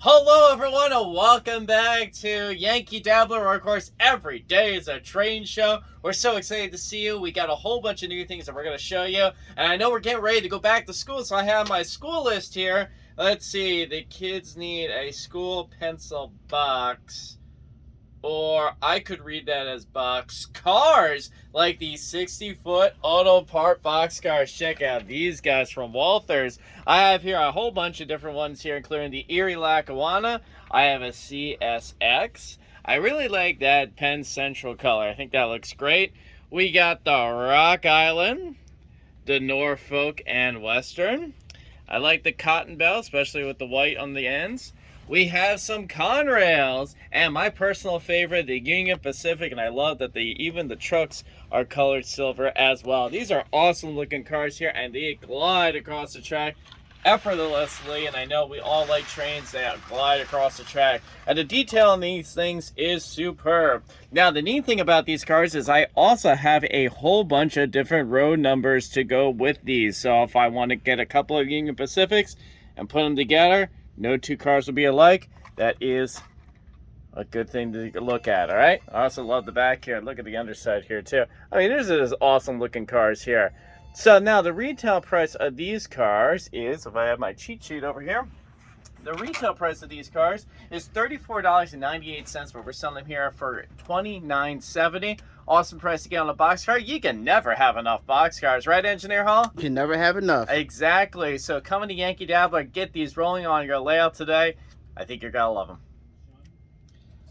Hello everyone and welcome back to Yankee Dabbler where of course every day is a train show. We're so excited to see you. We got a whole bunch of new things that we're going to show you. And I know we're getting ready to go back to school so I have my school list here. Let's see, the kids need a school pencil box or I could read that as box cars, like these 60 foot auto part box cars. Check out these guys from Walthers. I have here a whole bunch of different ones here, including the Erie Lackawanna. I have a CSX. I really like that Penn Central color. I think that looks great. We got the Rock Island, the Norfolk and Western. I like the Cotton Belt, especially with the white on the ends we have some Conrails and my personal favorite the Union Pacific and I love that the even the trucks are colored silver as well. These are awesome looking cars here and they glide across the track effortlessly and I know we all like trains that glide across the track and the detail on these things is superb. Now the neat thing about these cars is I also have a whole bunch of different road numbers to go with these. So if I want to get a couple of Union Pacifics and put them together no two cars will be alike. That is a good thing to look at, all right? I also love the back here. Look at the underside here, too. I mean, there's these awesome looking cars here. So now the retail price of these cars is, if I have my cheat sheet over here, the retail price of these cars is $34.98, but we're selling them here for $29.70. Awesome price to get on a box car. You can never have enough box cars, right, Engineer Hall? You can never have enough. Exactly. So coming to Yankee Dabbler, get these rolling on your layout today. I think you're going to love them.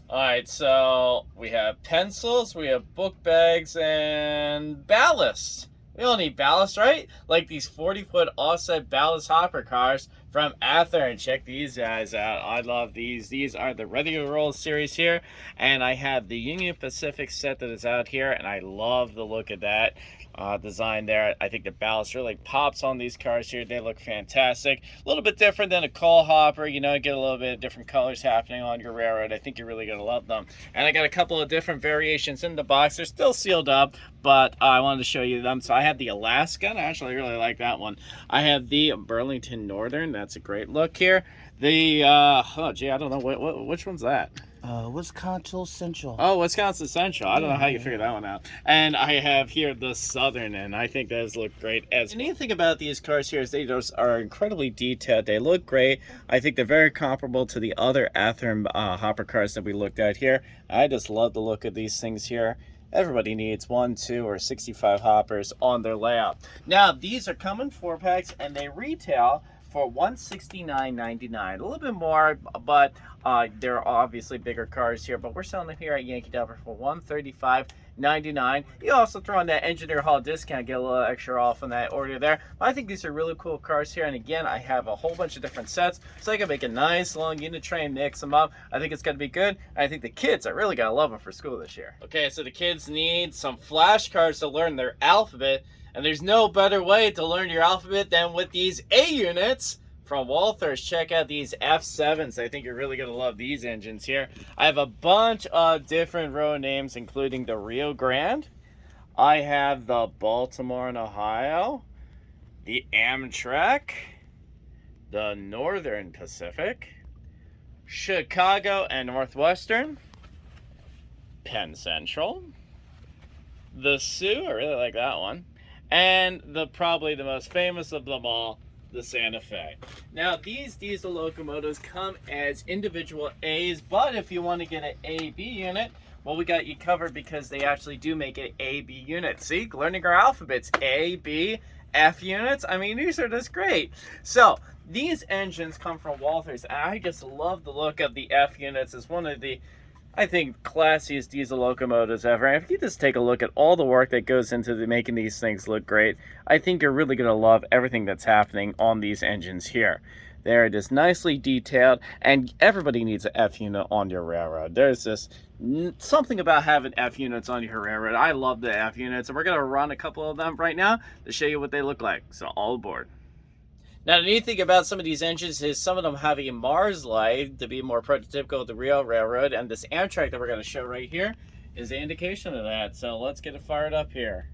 All right, so we have pencils, we have book bags, and ballast. We don't need ballast, right? Like these 40-foot offset ballast hopper cars from Athearn. Check these guys out. I love these. These are the to Roll series here. And I have the Union Pacific set that is out here. And I love the look of that uh, design there. I think the ballast really pops on these cars here. They look fantastic. A little bit different than a coal hopper. You know, get a little bit of different colors happening on your railroad. I think you're really going to love them. And I got a couple of different variations in the box. They're still sealed up, but I wanted to show you them. So I have the Alaska. I actually really like that one. I have the Burlington Northern. That's a great look here. The, uh, oh, gee, I don't know. What, what, which one's that? Uh, Wisconsin Central. Oh, Wisconsin Central. I don't know how you figured that one out. And I have here the Southern, and I think those look great as well. thing about these cars here is they just are incredibly detailed. They look great. I think they're very comparable to the other Athearn uh, hopper cars that we looked at here. I just love the look of these things here. Everybody needs one, two, or 65 hoppers on their layout. Now, these are coming four packs, and they retail for $169.99. A little bit more, but uh, there are obviously bigger cars here, but we're selling them here at Yankee Dabbler for $135.99. You also throw in that Engineer Hall discount, get a little extra off on that order there. But I think these are really cool cars here, and again, I have a whole bunch of different sets, so I can make a nice long unit train, mix them up. I think it's going to be good. I think the kids are really going to love them for school this year. Okay, so the kids need some flashcards to learn their alphabet. And there's no better way to learn your alphabet than with these A units from Walthers. Check out these F7s. I think you're really going to love these engines here. I have a bunch of different road names, including the Rio Grande. I have the Baltimore and Ohio, the Amtrak, the Northern Pacific, Chicago and Northwestern, Penn Central, the Soo, I really like that one, and the probably the most famous of them all, the Santa Fe. Now, these diesel locomotives come as individual A's, but if you want to get an AB unit, well, we got you covered because they actually do make an AB unit. See, learning our alphabets, A, B, F units. I mean, these are just great. So, these engines come from Walthers, and I just love the look of the F units. It's one of the I think classiest diesel locomotives ever. And if you just take a look at all the work that goes into the, making these things look great, I think you're really going to love everything that's happening on these engines here. There it is nicely detailed, and everybody needs an F unit on your railroad. There's this something about having F units on your railroad. I love the F units, and we're going to run a couple of them right now to show you what they look like. So all aboard. Now, the neat thing about some of these engines is some of them have a Mars light to be more prototypical of the real railroad, and this Amtrak that we're going to show right here is the indication of that. So let's get it fired up here.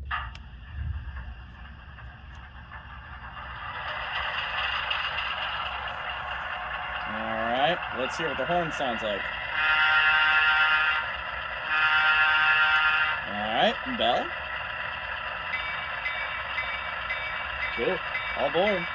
All right, let's hear what the horn sounds like. Alright, bell. Cool. All aboard.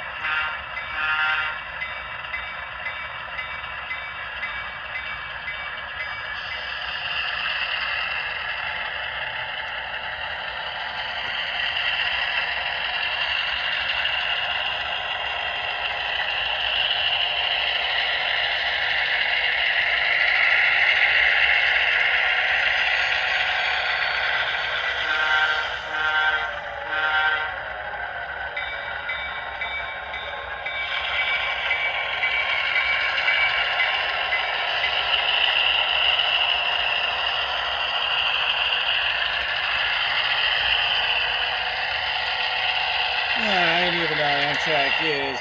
Alright, even though Amtrak is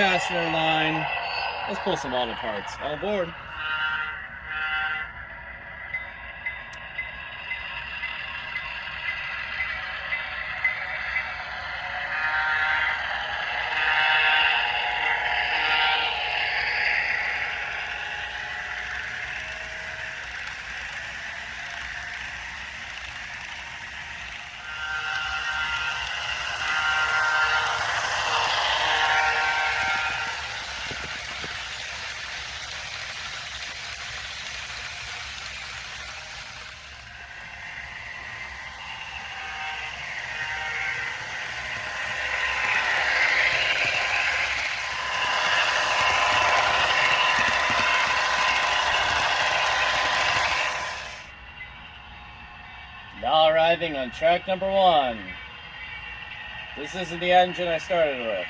passenger line, let's pull some auto parts. All aboard. On track number one. This isn't the engine I started with.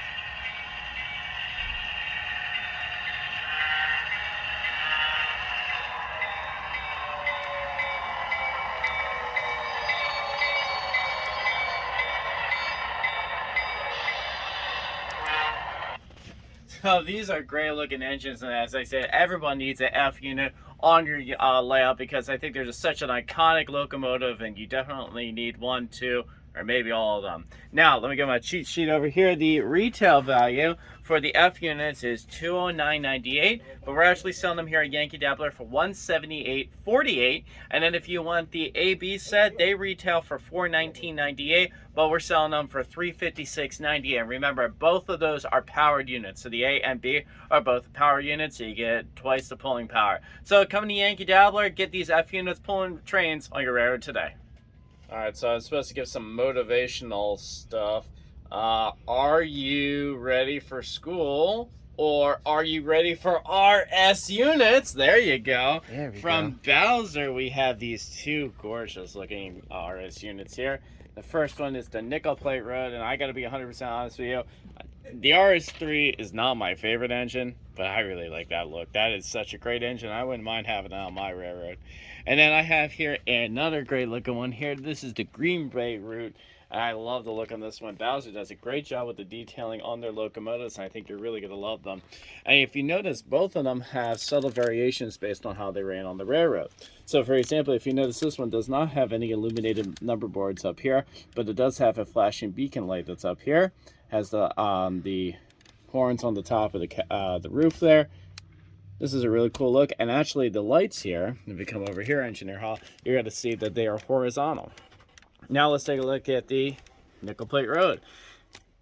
So these are great looking engines and as I said everyone needs an F unit on your uh, layout because I think there's such an iconic locomotive and you definitely need one too or maybe all of them. Now, let me get my cheat sheet over here. The retail value for the F units is 209.98, but we're actually selling them here at Yankee Dabbler for 178.48. And then if you want the AB set, they retail for 419.98, but we're selling them for 356.98. And remember, both of those are powered units. So the A and B are both power units, so you get twice the pulling power. So come to Yankee Dabbler, get these F units pulling trains on your railroad today. All right, so I'm supposed to give some motivational stuff. Uh, are you ready for school? Or are you ready for RS units? There you go. There From Bowser, we have these two gorgeous looking RS units here. The first one is the nickel plate road, and I gotta be 100% honest with you. The RS3 is not my favorite engine, but I really like that look. That is such a great engine. I wouldn't mind having that on my railroad. And then I have here another great looking one here. This is the Green Bay route. I love the look on this one. Bowser does a great job with the detailing on their locomotives, and I think you're really going to love them. And if you notice, both of them have subtle variations based on how they ran on the railroad. So, for example, if you notice, this one does not have any illuminated number boards up here, but it does have a flashing beacon light that's up here. Has the um, the horns on the top of the uh, the roof there. This is a really cool look, and actually the lights here, if you come over here, Engineer Hall, you're going to see that they are horizontal. Now let's take a look at the nickel plate road.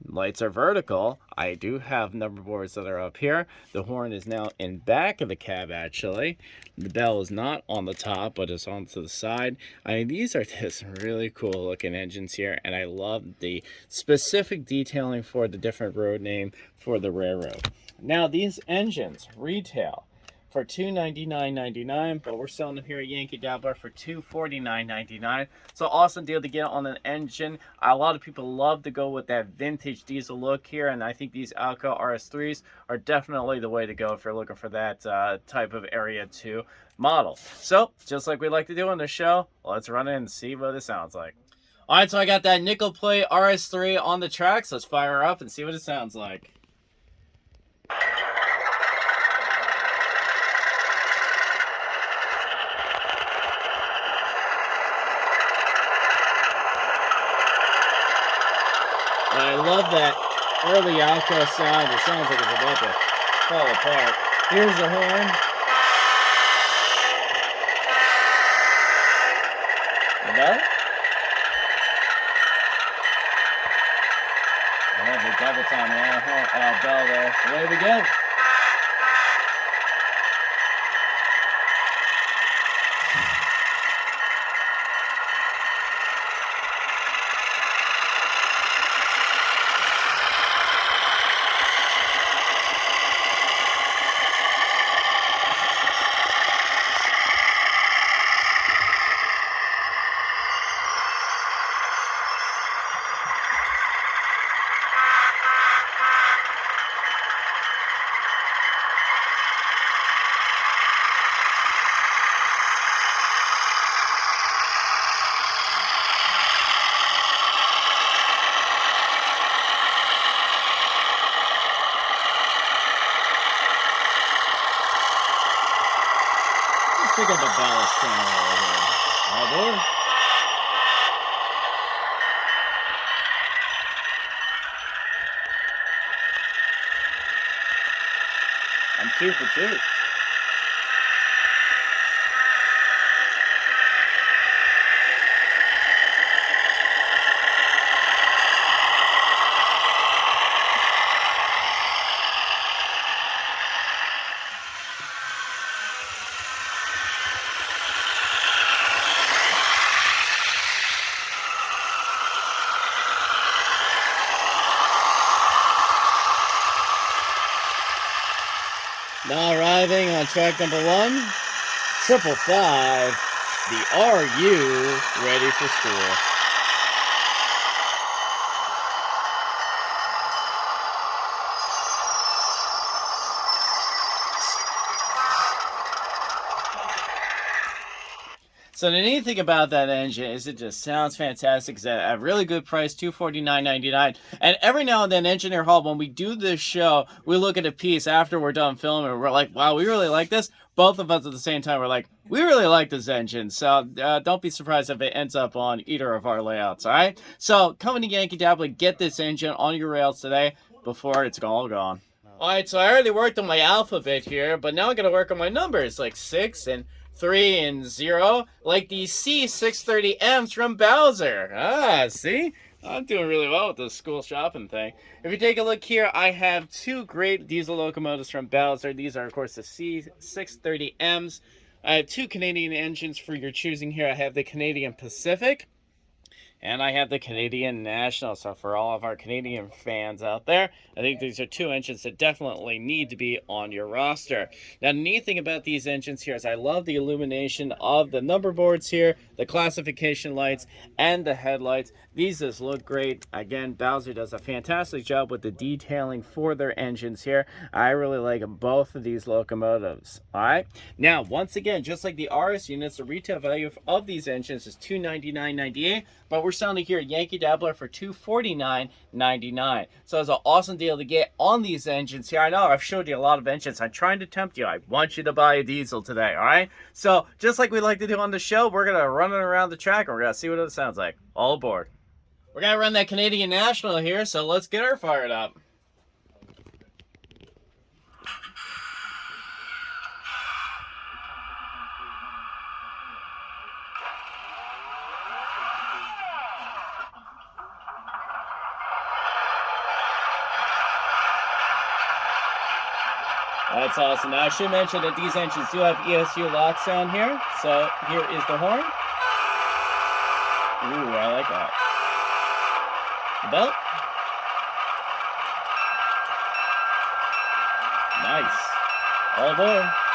Lights are vertical. I do have number boards that are up here. The horn is now in back of the cab actually. The bell is not on the top, but it's on to the side. I mean, these are just really cool looking engines here, and I love the specific detailing for the different road name for the railroad. Now, these engines retail for $299.99, but we're selling them here at Yankee Dabbler for $249.99. So awesome deal to get on an engine. A lot of people love to go with that vintage diesel look here, and I think these Alco RS3s are definitely the way to go if you're looking for that uh, type of Area 2 model. So, just like we like to do on the show, let's run in and see what it sounds like. All right, so I got that nickel plate RS3 on the tracks. Let's fire up and see what it sounds like. I love that early Alco sound. It sounds like it's about to fall apart. Here's the horn. The bell? Oh, the double time uh, uh, bell there. Away we go. Look at the ballast channel over here. Oh boy. I'm two for two. Now arriving on track number one, triple five, the RU ready for school. So the neat thing about that engine is it just sounds fantastic. It's at a really good price, two forty nine ninety nine. And every now and then, Engineer Hall, when we do this show, we look at a piece after we're done filming, we're like, "Wow, we really like this." Both of us at the same time we're like, "We really like this engine." So uh, don't be surprised if it ends up on either of our layouts. All right. So coming to Yankee Dabbler, get this engine on your rails today before it's all gone. All right. So I already worked on my alphabet here, but now I'm gonna work on my numbers, like six and three and zero, like the C630Ms from Bowser. Ah, see? I'm doing really well with this school shopping thing. If you take a look here, I have two great diesel locomotives from Bowser. These are, of course, the C630Ms. I have two Canadian engines for your choosing here. I have the Canadian Pacific and I have the Canadian National. So for all of our Canadian fans out there, I think these are two engines that definitely need to be on your roster. Now, the neat thing about these engines here is I love the illumination of the number boards here, the classification lights, and the headlights. These just look great. Again, Bowser does a fantastic job with the detailing for their engines here. I really like both of these locomotives. All right. Now, once again, just like the RS units, the retail value of these engines is $299.98, but we're selling here at Yankee Dabbler for $249.99. So it's an awesome deal to get on these engines here. I know I've showed you a lot of engines. I'm trying to tempt you. I want you to buy a diesel today. All right. So just like we like to do on the show, we're going to run it around the track and we're going to see what it sounds like. All aboard. We're going to run that Canadian National here, so let's get her fired up. That's awesome. Now, I should mention that these engines do have ESU LokSound here. So here is the horn. Ooh, I like that. The belt. Nice. All aboard.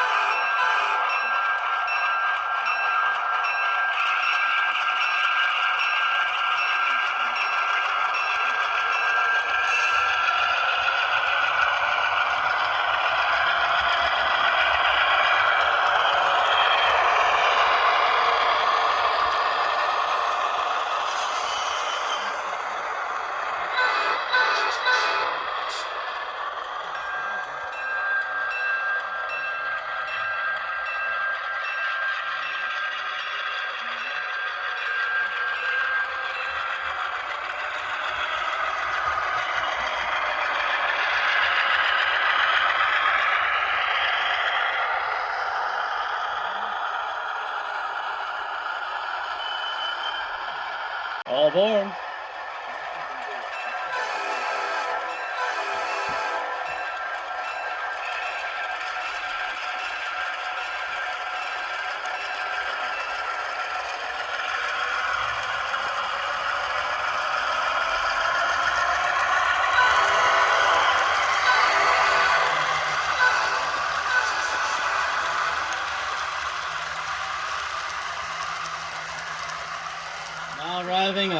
All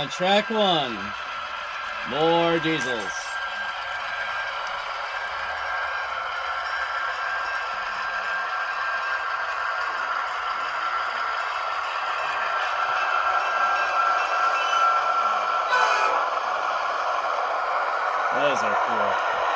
on track one. More diesels. Those are cool.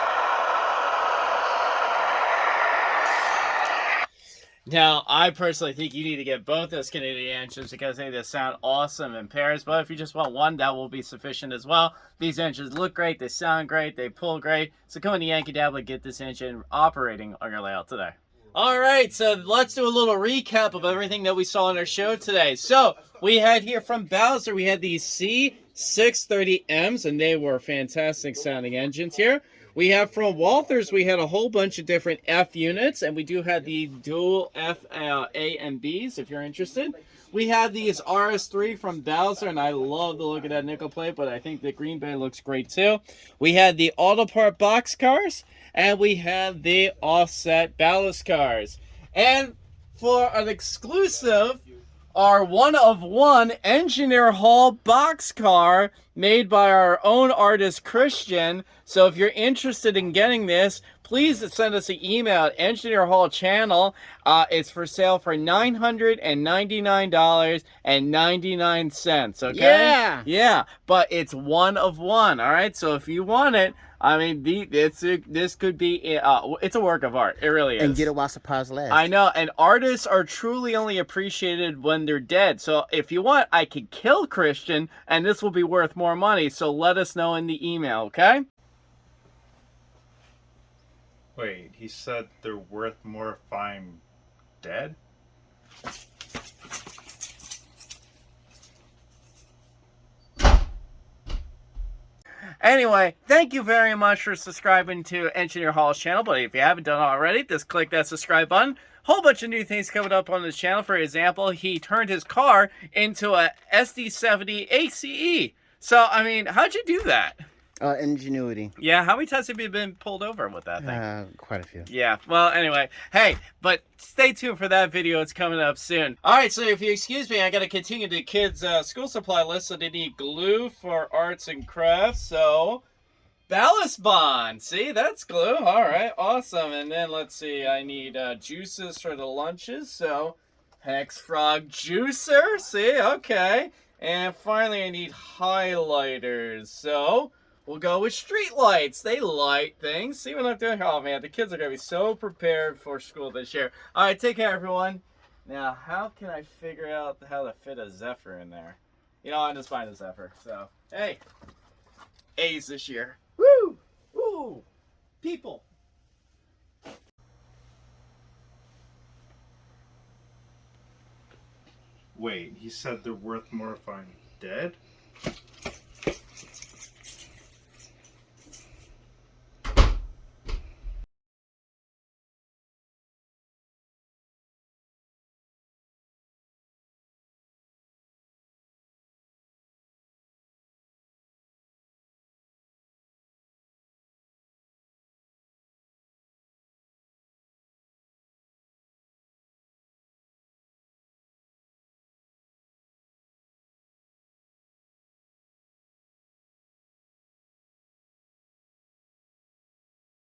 Now, I personally think you need to get both those Canadian engines because they just sound awesome in pairs. But if you just want one, that will be sufficient as well. These engines look great, they sound great, they pull great. So come into Yankee Dabbler, get this engine operating on your layout today. All right, so let's do a little recap of everything that we saw on our show today. So we had here from Bowser, we had these C630Ms, and they were fantastic sounding engines here. We have from Walthers, we had a whole bunch of different F units, and we do have the dual F uh, A and Bs if you're interested. We have these RS3 from Bowser, and I love the look of that nickel plate, but I think the Green Bay looks great too. We had the auto part box cars, and we have the offset ballast cars. And for an exclusive, our one of one Engineer Hall box car made by our own artist Christian. So if you're interested in getting this, please send us an email at Engineer Hall channel. Uh, it's for sale for nine hundred and ninety nine dollars and ninety nine cents. Okay. Yeah. Yeah, but it's one of one. All right. So if you want it, I mean, the it's a, this could be uh, it's a work of art. It really is. And get it while supplies last. I know, and artists are truly only appreciated when they're dead. So if you want, I could kill Christian, and this will be worth more money. So let us know in the email, okay? Wait, he said they're worth more if I'm dead? Anyway, thank you very much for subscribing to Engineer Hall's channel. But if you haven't done already, just click that subscribe button. Whole bunch of new things coming up on this channel. For example, he turned his car into a SD70 ACE. So, I mean, how'd you do that? Uh, ingenuity. Yeah, how many times have you been pulled over with that thing? Uh, quite a few. Yeah, well, anyway, hey, but stay tuned for that video. It's coming up soon. All right, so if you excuse me, I got to continue the kids' uh, school supply list. So they need glue for arts and crafts. So ballast bond. See, that's glue. All right, awesome. And then let's see, I need uh, juices for the lunches. So Hex Frog juicer. See, okay. And finally, I need highlighters. So We'll go with street lights. They light things. See what I'm doing? Oh man, the kids are gonna be so prepared for school this year. All right, take care, everyone. Now, how can I figure out how to fit a Zephyr in there? You know, I'm just buying a Zephyr. So, hey, A's this year. Woo! Woo! People. Wait, he said they're worth more if I'm dead?